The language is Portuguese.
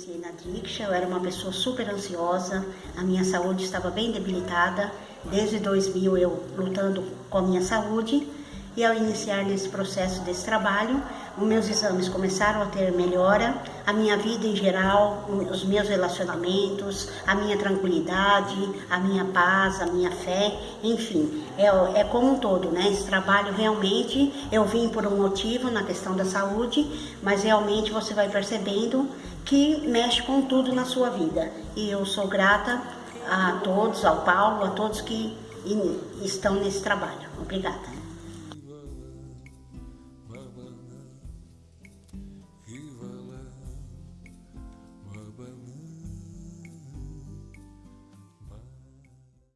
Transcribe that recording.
iniciei na eu era uma pessoa super ansiosa, a minha saúde estava bem debilitada. Desde 2000 eu lutando com a minha saúde e ao iniciar nesse processo desse trabalho, os meus exames começaram a ter melhora, a minha vida em geral, os meus relacionamentos, a minha tranquilidade, a minha paz, a minha fé, enfim, é, é como um todo, né? Esse trabalho realmente eu vim por um motivo na questão da saúde, mas realmente você vai percebendo que mexe com tudo na sua vida. E eu sou grata a todos, ao Paulo, a todos que estão nesse trabalho. Obrigada.